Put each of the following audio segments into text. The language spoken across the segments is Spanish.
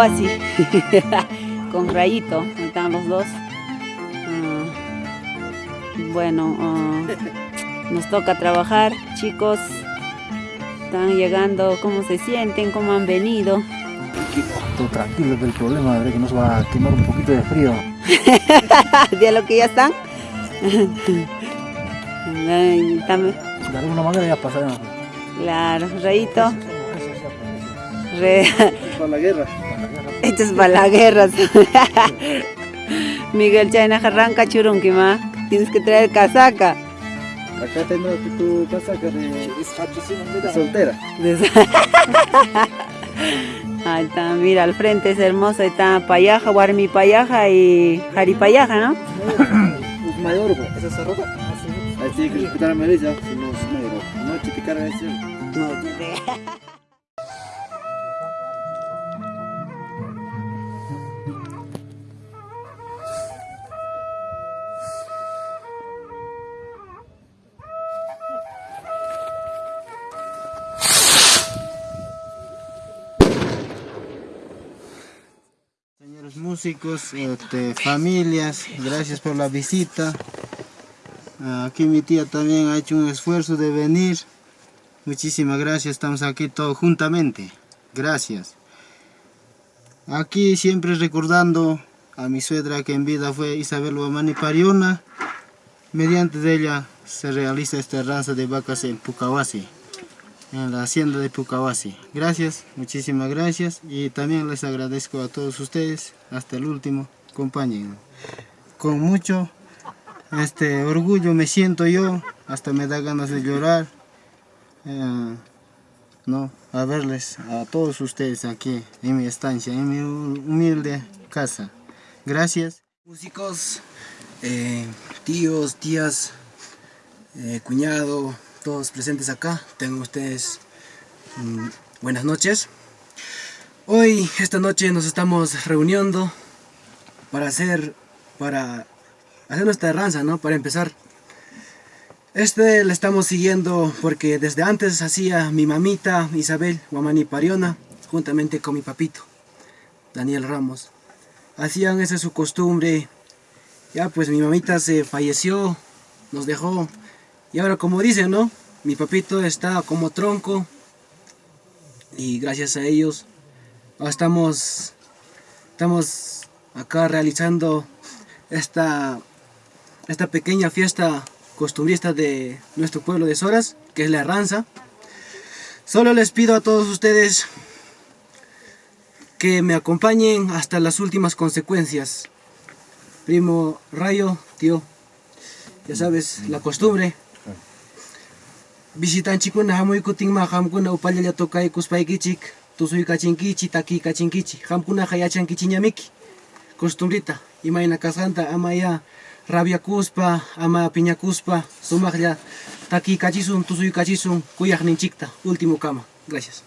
Pucawasi con Rayito, están los dos. Ah, bueno, ah, nos toca trabajar, chicos. Están llegando, ¿cómo se sienten? ¿Cómo han venido? Todo tranquilo del problema, de que nos va a quemar un poquito de frío. ¿De lo que ya están? También- De alguna manera ya pasaremos. Claro, Rayito. Re- Para la guerra. Es la guerra. Miguel Chayna arranca churunquima. Tienes que traer casaca. Acá tengo tu casaca de, de soltera. Ahí está, mira, al frente es hermoso. Ahí está Payaja, Guarmi Payaja y Jari Payaja, ¿no? Mayor, esa rota. Ahí tiene que respetar a Melissa, si no es mayor. No chiticar a ese. Señores músicos, este, familias, gracias por la visita. Aquí mi tía también ha hecho un esfuerzo de venir. Muchísimas gracias, estamos aquí todos juntamente. Gracias. Aquí siempre recordando a mi suegra que en vida fue Isabel Guamani Pariona. Mediante de ella se realiza esta raza de vacas en Pucawasi, en la hacienda de Pucawasi. Gracias, muchísimas gracias y también les agradezco a todos ustedes, hasta el último, acompañen. Con mucho este orgullo me siento yo, hasta me da ganas de llorar, eh, no, a verles a todos ustedes aquí en mi estancia, en mi humilde casa. Gracias. Músicos, eh, tíos, tías, eh, cuñado, todos presentes acá, tengan ustedes mm, buenas noches. Hoy, esta noche nos estamos reuniendo para hacer, para hacer nuestra ranza, ¿no? Para empezar. Este le estamos siguiendo porque desde antes hacía mi mamita Isabel Guamani Pariona, juntamente con mi papito, Daniel Ramos. Hacían esa su costumbre. Ya pues mi mamita se falleció, nos dejó. Y ahora como dicen, ¿no? Mi papito está como tronco. Y gracias a ellos ahora estamos, estamos acá realizando esta, esta pequeña fiesta costumbrista de nuestro pueblo de Soras, que es la Ranza. Solo les pido a todos ustedes que me acompañen hasta las últimas consecuencias. Primo Rayo, tío, ya sabes, la costumbre. visitanchikuna hamuykutinma qamkuna upallallatoqay kuspaykichik tusuy kachinkichi taki kachinkichi qamkunaqa yachankichiñamiki kostumrita imaina kasanta ama ya rabiakuspa ama piñakuspa sumaqlla ya taki kacisun tusuy kacisun kuyaq nincikta ultimo kama gracias.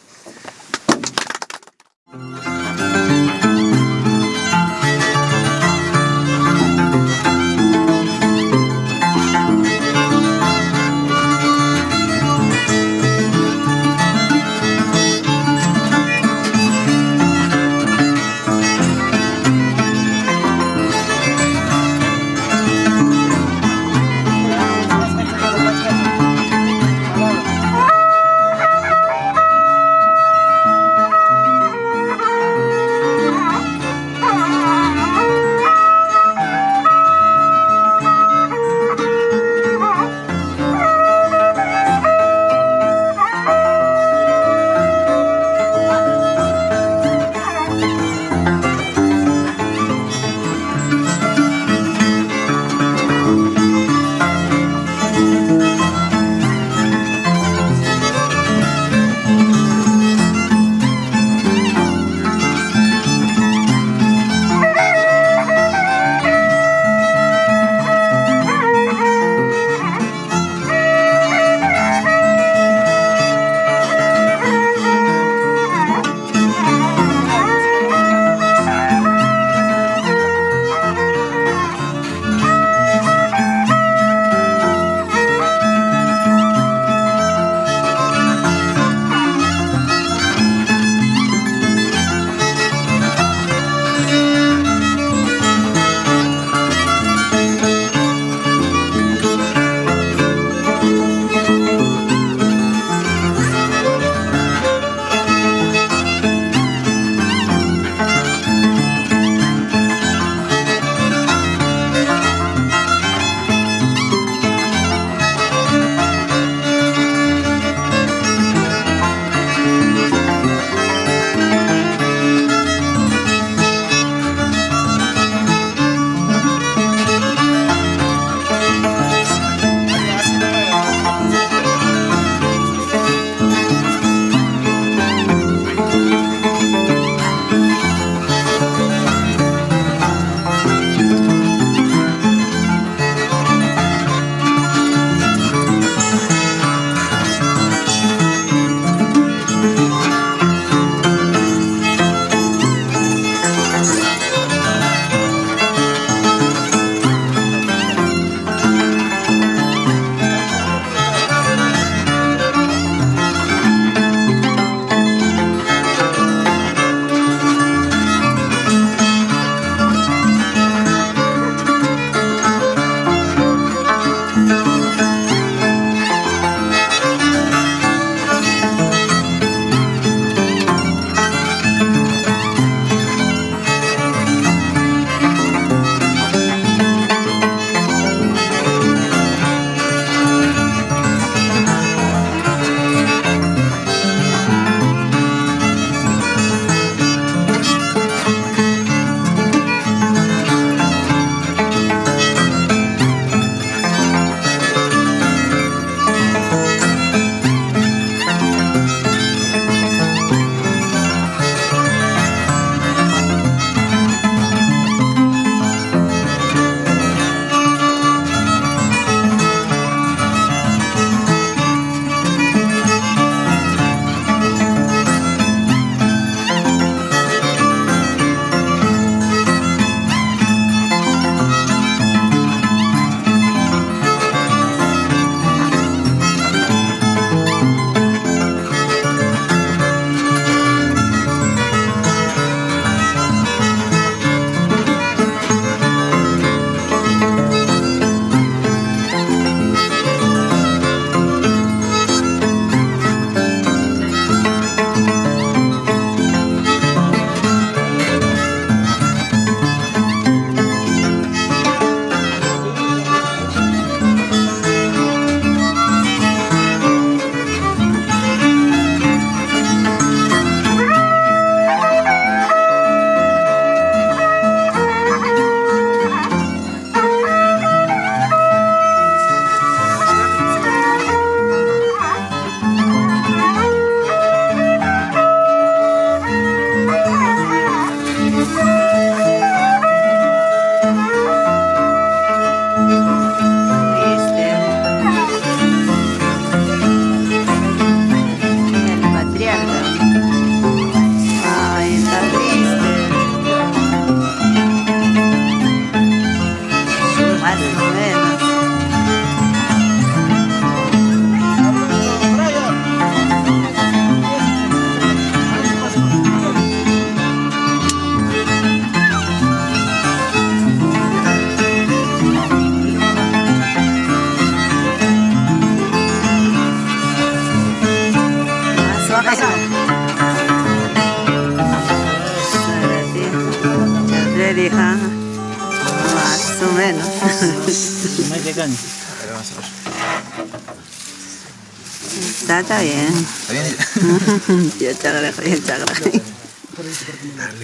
Ya chagra, ya chagra.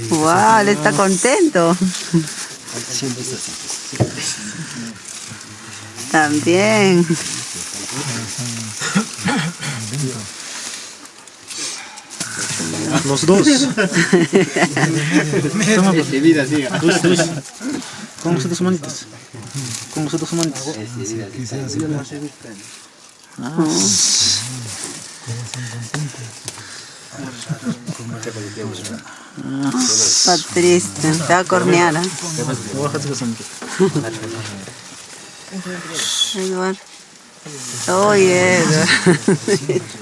Wow, él está contento. También. Los dos. Dos, dos. Con los dos. Con dos manitos. Está triste, está corneada. Edward. Oye, Edward.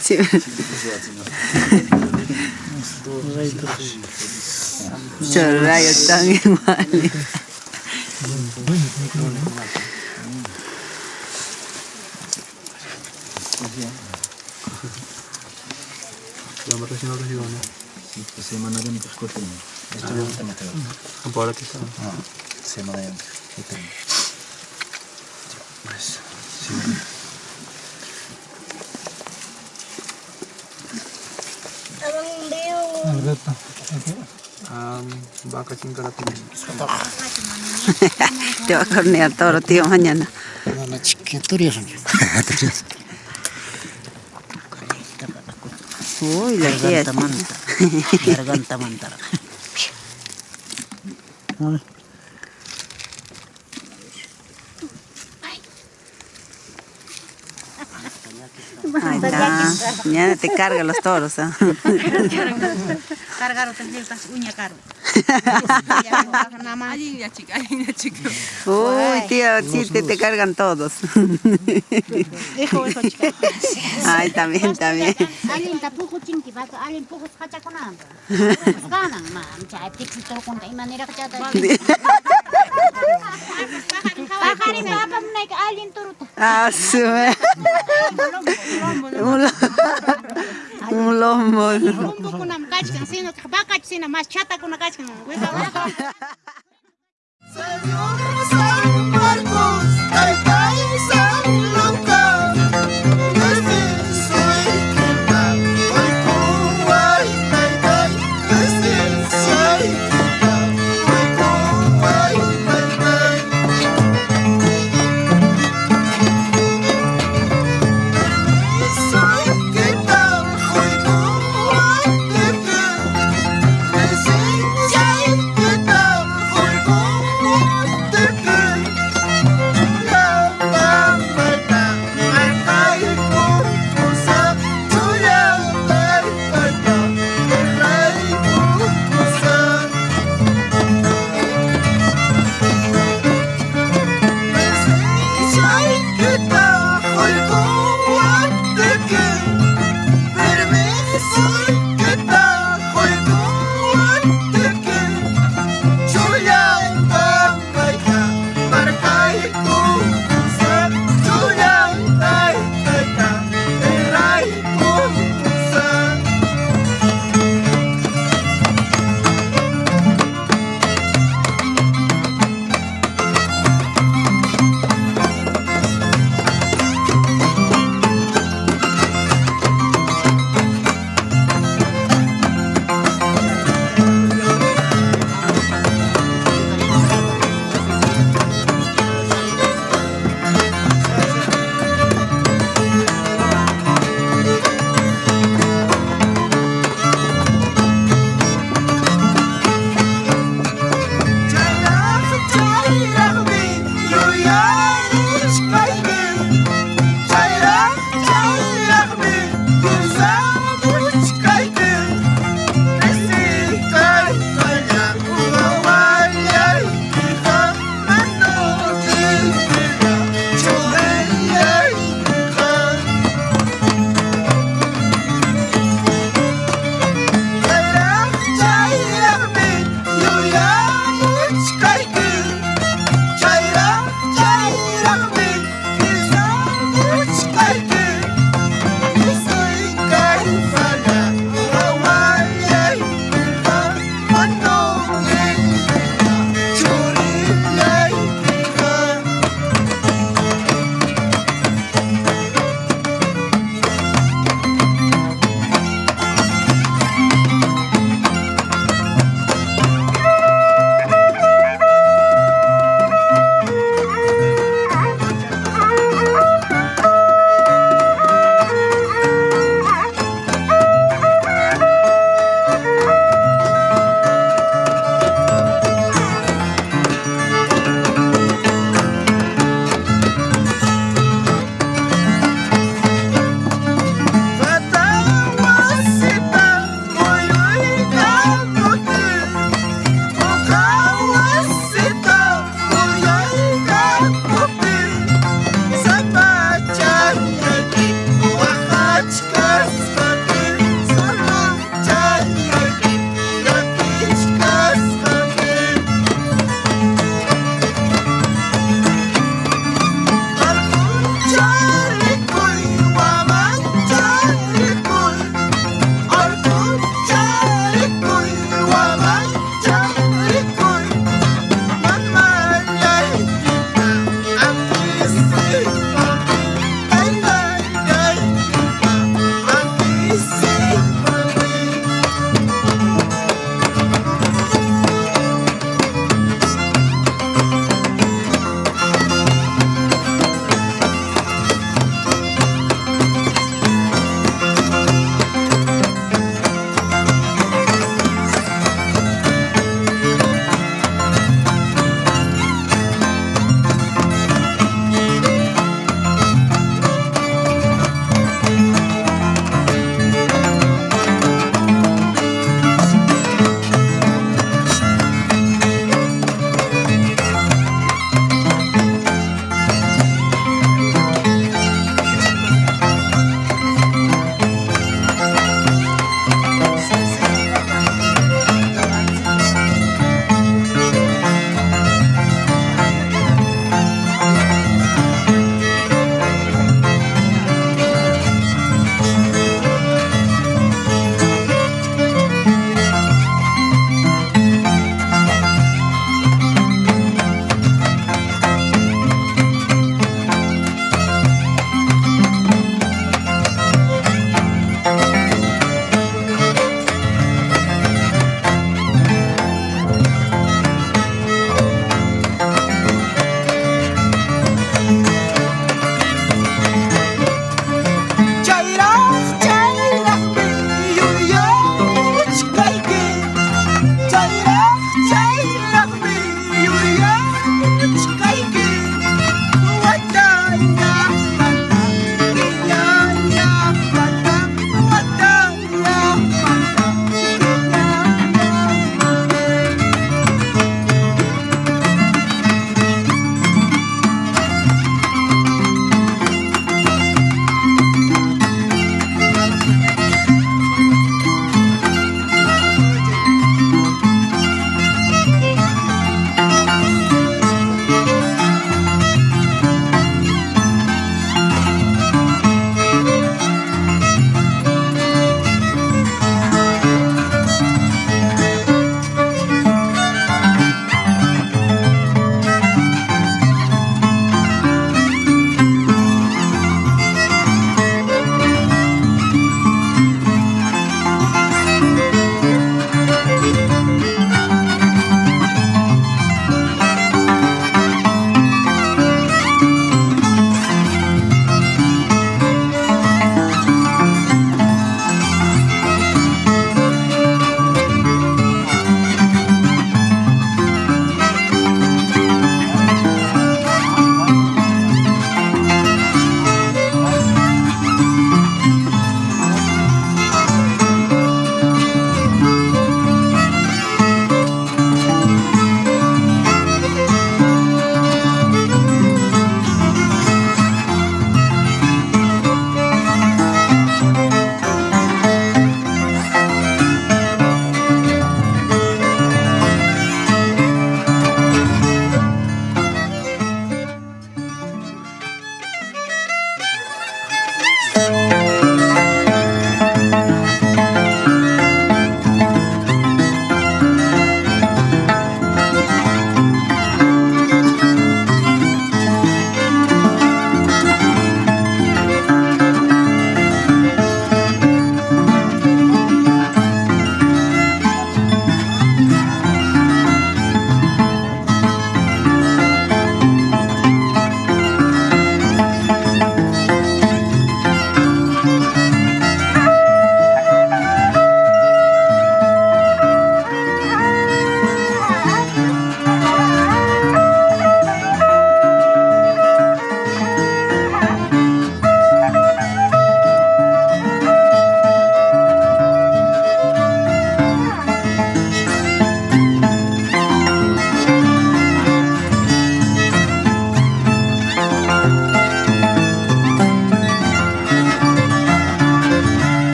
Sí. Chorrayo tan igual. Te va a cornear todos los tíos mañana. Uy, la tía. Garganta mantara. Ahí está. Mañana te carga los toros. ¿ah? Cargar otras uña caro. Allí ya chica, allí ya chica. Uy, tío, te cargan todos. Dejo eso chica. Puko kacha kuna. Kana ma chay tiksi to kun kay manera kacha ta. Pakari na pa mo naik alin turut. Ah, su Un lo- Un lombo. Kachkan sino mas chata. Wesa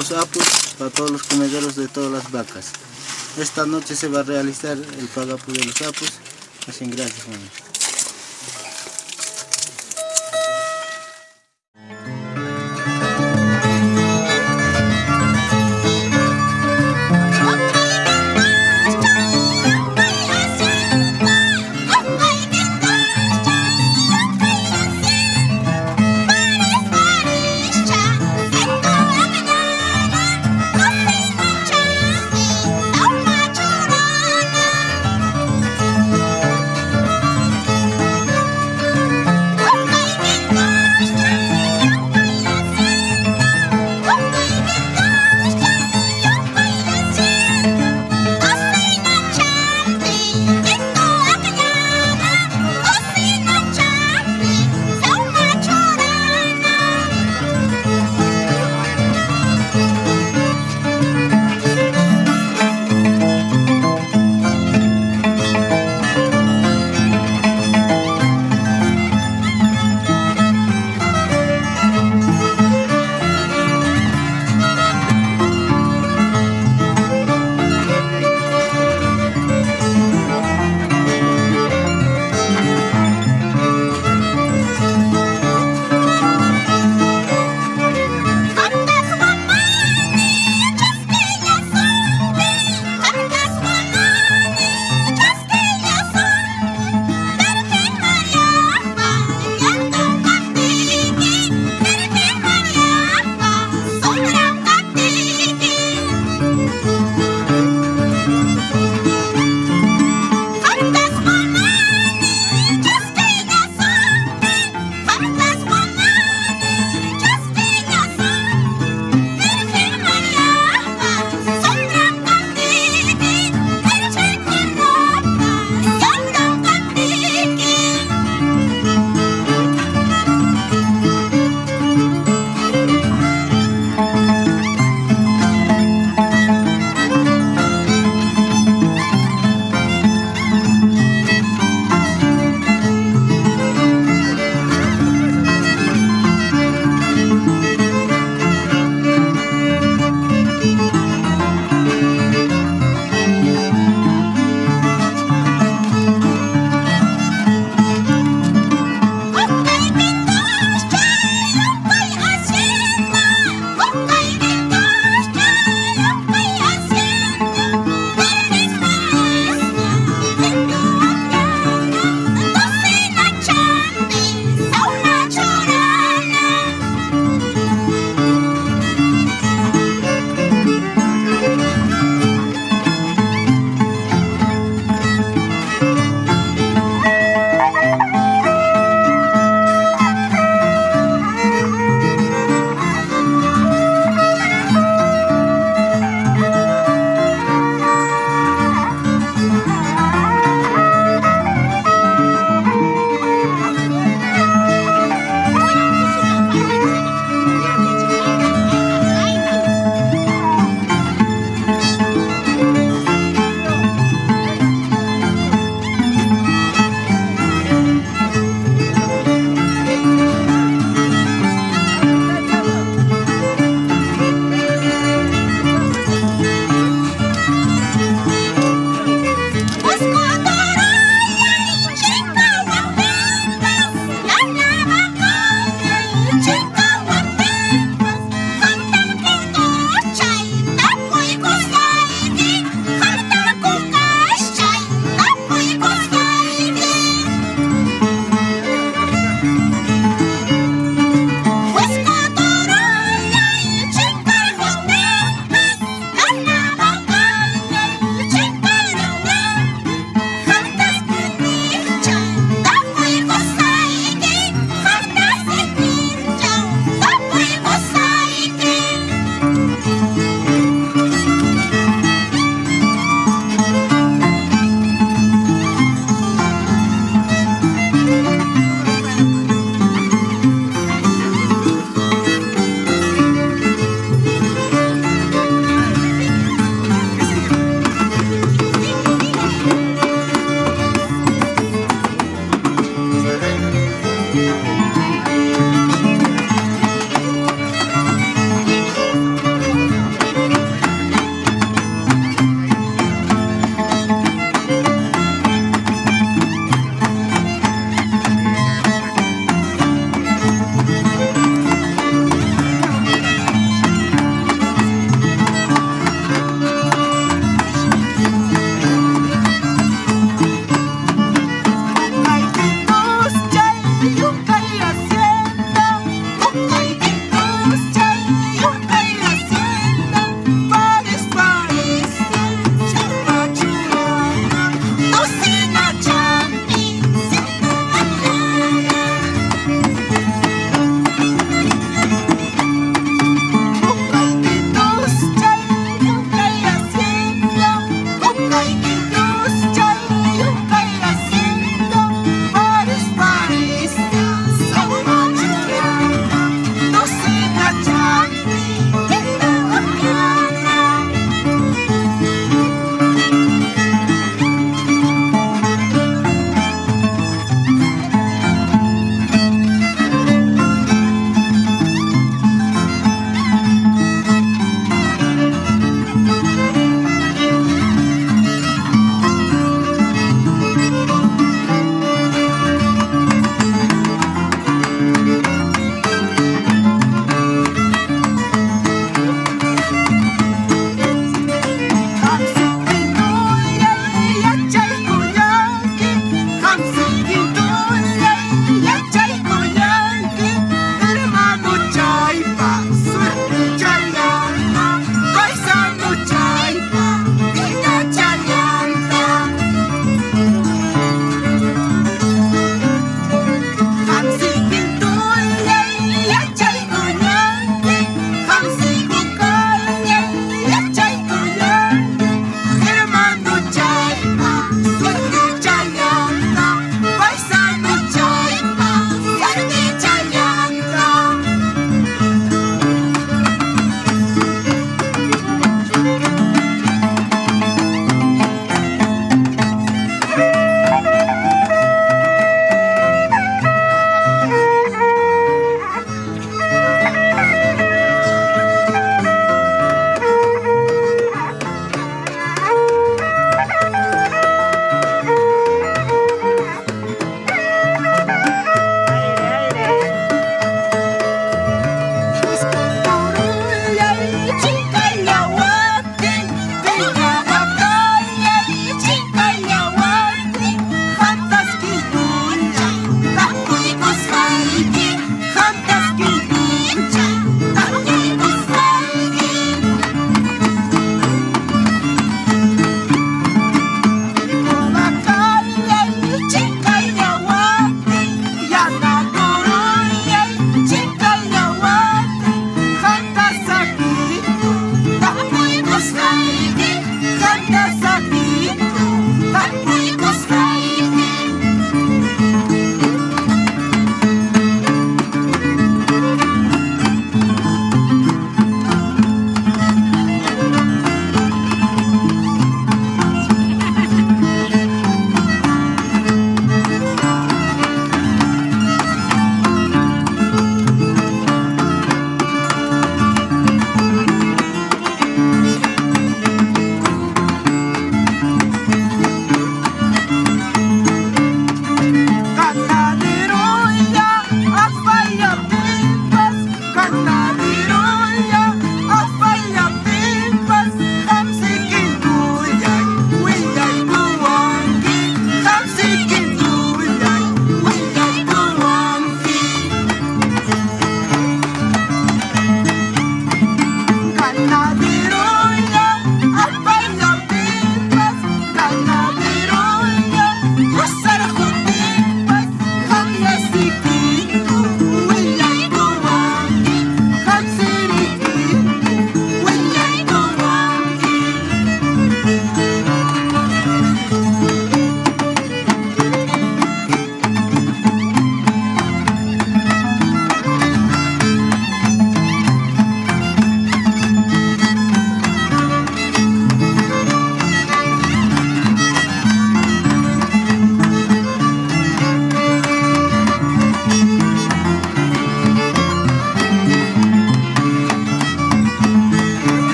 los apus, para todos los comederos de todas las vacas. Esta noche se va a realizar el pagapu de los apus. Así gracias, mami.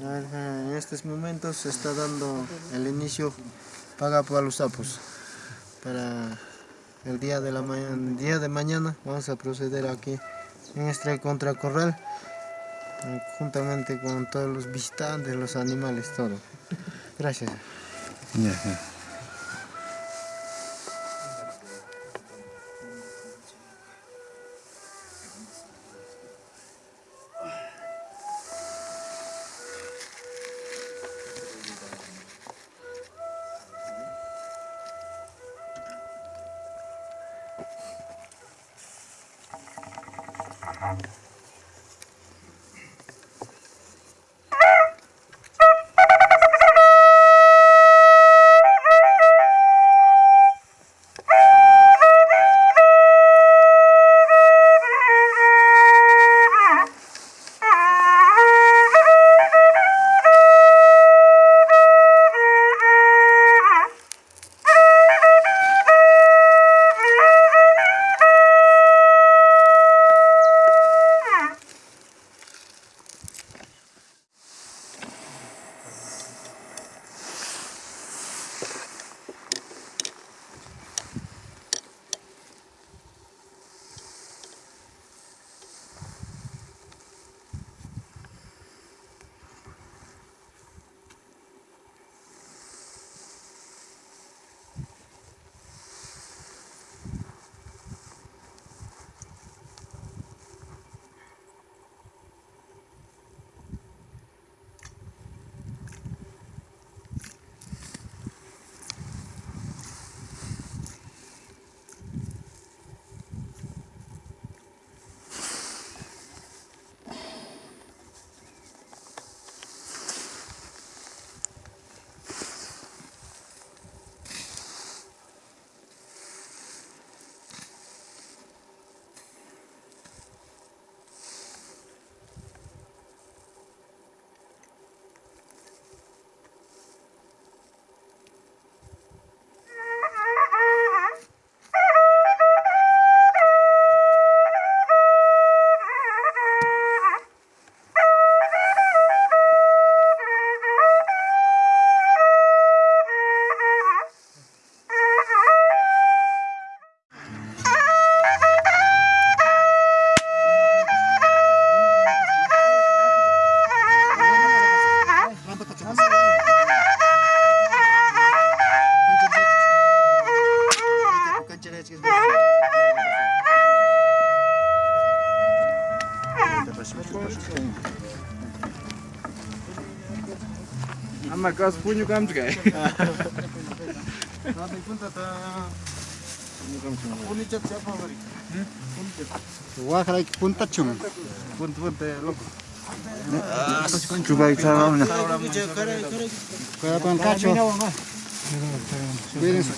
En estos momentos se está dando el inicio paga para los sapos. Para el día de, la mañana, día de mañana vamos a proceder aquí en este contracorral juntamente con todos los visitantes, los animales, todo. Gracias. acasă pun eu cam jucai. Da, pun tata. Nu cam cum. Pune ce ce favorit. Cum. Pun pun loko. Coba kita iksa ramna. Kaya pan cacho. Cuiden su.